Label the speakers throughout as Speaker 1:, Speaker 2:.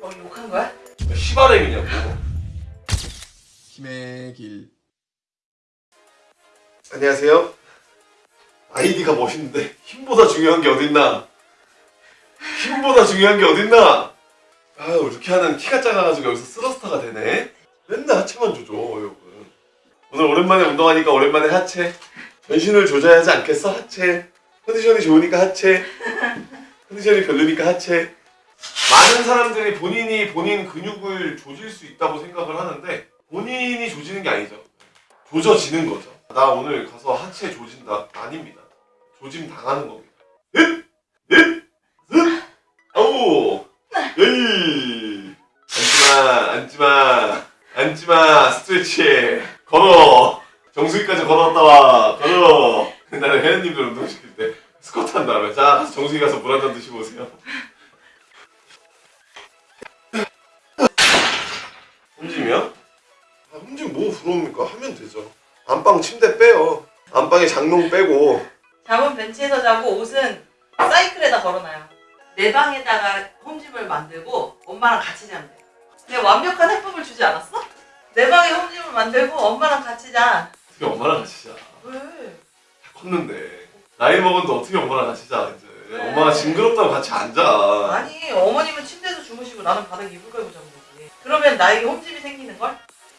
Speaker 1: 어 욕한 거야?
Speaker 2: 시바램이냐고.
Speaker 3: 힘의 길.
Speaker 2: 안녕하세요. 아이디가 멋있는데 힘보다 중요한 게 어딨나? 힘보다 중요한 게 어딨나? 아유 이렇게 하는 키가 작아가지고 여기서 스러스타가 되네. 맨날 하체만 조져 여러분. 오늘 오랜만에 운동하니까 오랜만에 하체. 전신을 조져야 하지 않겠어 하체. 컨디션이 좋으니까 하체. 컨디션이 별로니까 하체. 많은 사람들이 본인이 본인 근육을 조질 수 있다고 생각을 하는데 본인이 조지는 게 아니죠. 조져지는 거죠. 나 오늘 가서 하체 조진다. 아닙니다. 조짐 당하는 겁니다. 넷! 넷! 넷! 아우! 에이! 앉지마! 앉지마! 앉지마! 스트레치! 걸어! 정수기까지 걸어왔다 와! 걸어! 옛날에 혜연님들 운동시킬 때 스쿼트 한 다음에 자, 정수기 가서 물 한 잔 드시고 오세요. 부러웁니까? 하면 되죠. 안방 침대 빼요. 안방에 장롱 빼고
Speaker 1: 잠은 벤치에서 자고 옷은 사이클에다 걸어놔요. 내 방에다가 홈짐을 만들고 엄마랑 같이 자면 돼. 내가 완벽한 해법을 주지 않았어? 내 방에 홈짐을 만들고 엄마랑 같이 자.
Speaker 2: 어떻게 엄마랑 같이 자.
Speaker 1: 왜?
Speaker 2: 다 컸는데 나이 먹었는데 어떻게 엄마랑 같이 자 이제
Speaker 1: 왜?
Speaker 2: 엄마가 징그럽다고 같이 안 자.
Speaker 1: 아니 어머님은 침대에서 주무시고 나는 바닥에 이불 깔고 자는 거지. 그러면 나에게 홈짐이 생기는 걸?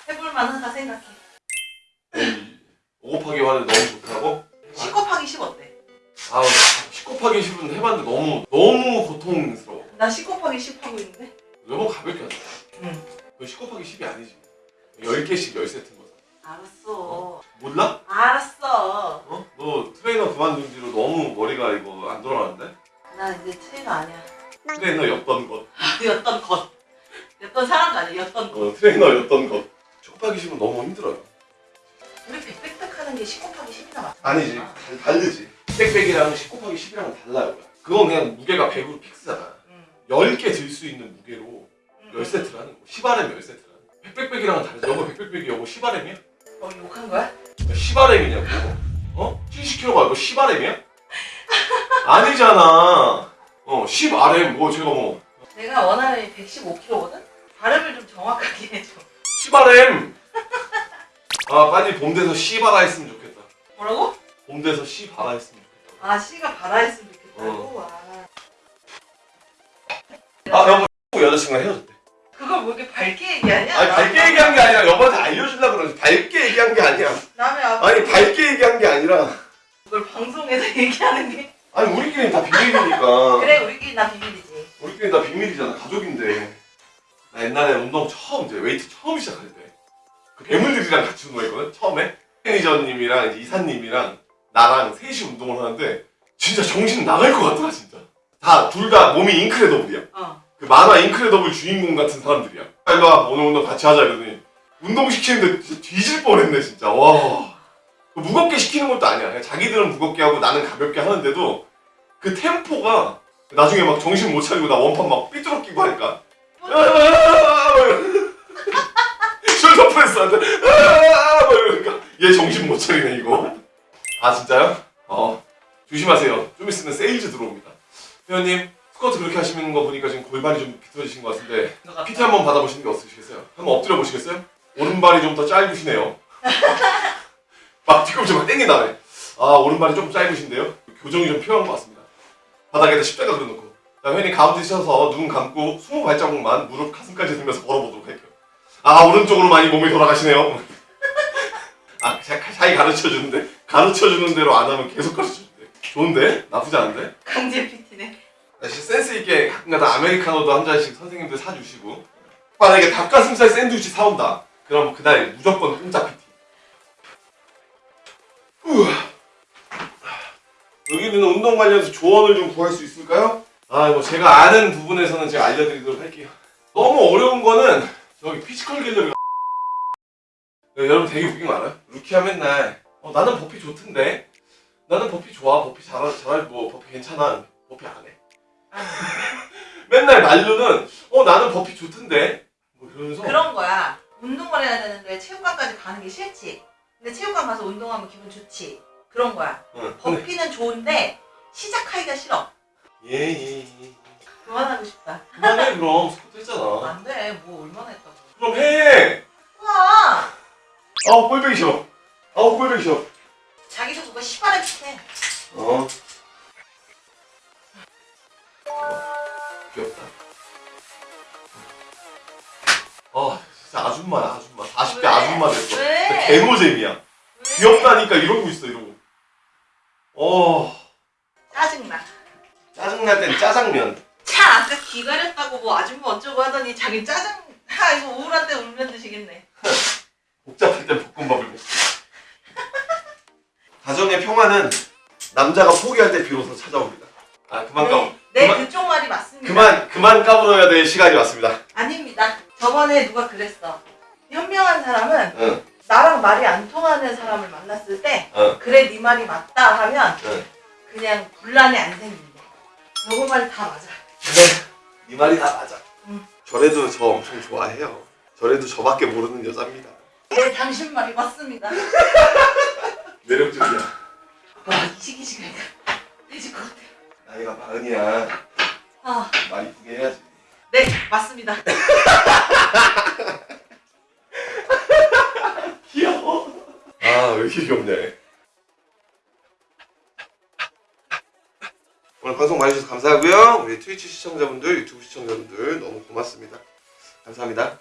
Speaker 1: 해볼 만하다 생각해.
Speaker 2: 에이, 5 곱하기 1은 너무 좋다고?
Speaker 1: 10 곱하기 10 어때?
Speaker 2: 아우 10 곱하기 10은 해봤는데 너무 너무 고통스러워.
Speaker 1: 나10 곱하기 10 하고 있는데?
Speaker 2: 너무 가볍게 하자.
Speaker 1: 응.
Speaker 2: 그10 곱하기 10이 아니지. 10개씩 10세트인 거잖아.
Speaker 1: 알았어.
Speaker 2: 몰라?
Speaker 1: 알았어.
Speaker 2: 어? 너 트레이너 그만둔 뒤로 너무 머리가 이거 안 돌아가는데?
Speaker 1: 난 이제 트레이너 아니야.
Speaker 2: 트레이너였던 것.
Speaker 1: 였던 것. 였던 사람도 아니야. 였던 것.
Speaker 2: 어, 트레이너였던 것. 10 곱하기 10은 너무 힘들어요.
Speaker 1: 우리 백백백 하는 게10 곱하기 10이나 맞아.
Speaker 2: 아니지 달- 다르지 100백이랑 10 곱하기 10이랑은 달라요 그건 그냥 무게가 100으로 fix잖아
Speaker 1: 응.
Speaker 2: 10개 들 수 있는 무게로
Speaker 1: 응.
Speaker 2: 10세트를 하는 거 10RM 10세트를 100백백이랑은 다르지 너가 100백백이 여보 10RM이야?
Speaker 1: 어 욕한 거야?
Speaker 2: 10RM이냐고 어? 70kg가 이거 10RM이야? 아니잖아 어 10RM 뭐 제가 뭐
Speaker 1: 내가 원하는 115kg거든? 발음을 좀 정확하게 해줘.
Speaker 2: 10RM 아 빨리 봄 돼서 10알아 했으면 좋겠다
Speaker 1: 뭐라고?
Speaker 2: 봄 돼서 10알아 했으면 좋겠다
Speaker 1: 아 씨가 바라 했으면 좋겠다고.
Speaker 2: 어.
Speaker 1: 아.
Speaker 2: 아 여보 여자친구랑 헤어졌대
Speaker 1: 그걸 뭐 이렇게 밝게 얘기하냐?
Speaker 2: 아니 밝게 얘기한 게 아니라 여보한테 알려주려고 그러지 밝게 얘기한 게 아니야
Speaker 1: 남의 앞에
Speaker 2: 아니 밝게 얘기한 게 아니라
Speaker 1: 그걸 방송에서 얘기하는 게
Speaker 2: 아니 우리끼리는 다 비밀이니까
Speaker 1: 그래 우리끼리 나 비밀이지.
Speaker 2: 우리끼리 다 비밀이잖아 가족인데 나 옛날에 운동 처음 이제 웨이트 처음 시작할 때 그 괴물들이랑 같이 운동했거든 처음에. 매니저님이랑 이사님이랑 나랑 셋이 운동을 하는데 진짜 정신 나갈 것 같더라 진짜. 다 둘 다 몸이 인크레더블이야.
Speaker 1: 어.
Speaker 2: 그 만화 인크레더블 주인공 같은 사람들이야. 아, 일로 와 오늘 운동 같이 하자 이러더니 운동 시키는데 진짜 뒤질 뻔했네 진짜. 와. 무겁게 시키는 것도 아니야. 자기들은 무겁게 하고 나는 가볍게 하는데도 그 템포가 나중에 막 정신 못 차리고 나 원판 막 삐뚤어 끼고 하니까 shoulder press 한테 이러니까 얘 정신 못 차리네 이거 아 진짜요? 어 조심하세요 좀 있으면 세일즈 들어옵니다 회원님 스쿼트 그렇게 하시는 거 보니까 지금 골반이 좀 비틀어지신 것 같은데. PT 한번 받아보시는 게 어떠시겠어요? 한번 엎드려 보시겠어요? 오른발이 좀 더 짧으시네요 막 뒤꿈치 막 땡긴다네 아 오른발이 조금 짧으신데요? 교정이 좀 필요한 것 같습니다 바닥에다 십자가 그려놓고 자 회원님 가운데 서서 눈 감고 20발자국만 무릎 가슴까지 들면서 걸어보도록 할게요 아 오른쪽으로 많이 몸이 돌아가시네요 아 자- 자기 가르쳐주는데 가르쳐주는 대로 안 하면 계속 가르쳐준대 좋은데? 나쁘지 않은데?
Speaker 1: 강제 PT네.
Speaker 2: 역시 센스 있게 가끔가다 아메리카노도 한 잔씩 선생님들 사주시고 만약에 닭가슴살 샌드위치 사온다 그럼 그날 무조건 공짜 PT 우와. 여기는 운동 관련해서 조언을 좀 구할 수 있을까요? 아, 뭐 제가 아는 부분에서는 제가 알려드리도록 할게요. 너무 어려운 거는 저기 피지컬 갤러리 네, 여러분 되게 웃긴 거 알아요? 루키야 맨날 어, 나는 버피 좋던데 나는 버피 좋아 버피 잘 잘할 뭐 버피 괜찮아 버피 안 해. 맨날 말로는 어 나는 버피 좋던데 뭐 이러면서
Speaker 1: 그런 거야. 운동을 해야 되는데 체육관까지 가는 게 싫지. 근데 체육관 가서 운동하면 기분 좋지. 그런 거야.
Speaker 2: 응, 근데
Speaker 1: burpee는 좋은데 시작하기가 싫어.
Speaker 2: 예예 예, 예.
Speaker 1: 그만하고 싶다.
Speaker 2: 그만해 그럼 스쿼트 했잖아
Speaker 1: 안 돼. 뭐 얼마나 했다고.
Speaker 2: 그럼 해
Speaker 1: 와.
Speaker 2: 아우 꼴보기 싫어 아우 꼴보기 싫어
Speaker 1: 자기도 그거 시발에 비슷해.
Speaker 2: 어 귀엽다 아 진짜 아줌마야 아줌마 40대
Speaker 1: 왜?
Speaker 2: 아줌마 됐어
Speaker 1: 왜?
Speaker 2: 개노잼이야
Speaker 1: 왜?
Speaker 2: 귀엽다니까 이러고 있어 이러고 어
Speaker 1: 짜증나.
Speaker 2: 짜증날 땐 짜장면
Speaker 1: 차 아까 귀 가렸다고 뭐 아줌마 어쩌고 하더니 자기 짜증 하 이거 우울한 때 울면 드시겠네.
Speaker 2: 복잡할 땐 볶음밥을 먹고 가정의 평화는 남자가 포기할 때 비로소 찾아옵니다 아 그만 까불
Speaker 1: 네, 네
Speaker 2: 그만-
Speaker 1: 그쪽 말이 맞습니다.
Speaker 2: 그만 그만 까불어야 될 시간이 왔습니다
Speaker 1: 아닙니다. 저번에 누가 그랬어. 현명한 사람은
Speaker 2: 응
Speaker 1: 나랑 말이 안 통하는 사람을 만났을 때
Speaker 2: 응.
Speaker 1: 그래 네 말이 맞다 하면
Speaker 2: 응.
Speaker 1: 그냥 분란이 안 생긴대. 저거 말이 다 맞아.
Speaker 2: 그래 네 말이 다 맞아
Speaker 1: 응.
Speaker 2: 저래도 저 엄청 좋아해요 저래도 저밖에 모르는 여자입니다
Speaker 1: 네 당신 말이 맞습니다.
Speaker 2: 매력적이야
Speaker 1: 와 이 시기 시간이다. 돼질 것 같아.
Speaker 2: 나이가 마흔이야
Speaker 1: 아,
Speaker 2: 말 이쁘게 해야지
Speaker 1: 네 맞습니다.
Speaker 2: 귀여워 아 왜 이렇게 귀엽냐 감사하고요. 우리 트위치 시청자분들 유튜브 시청자분들 너무 고맙습니다. 감사합니다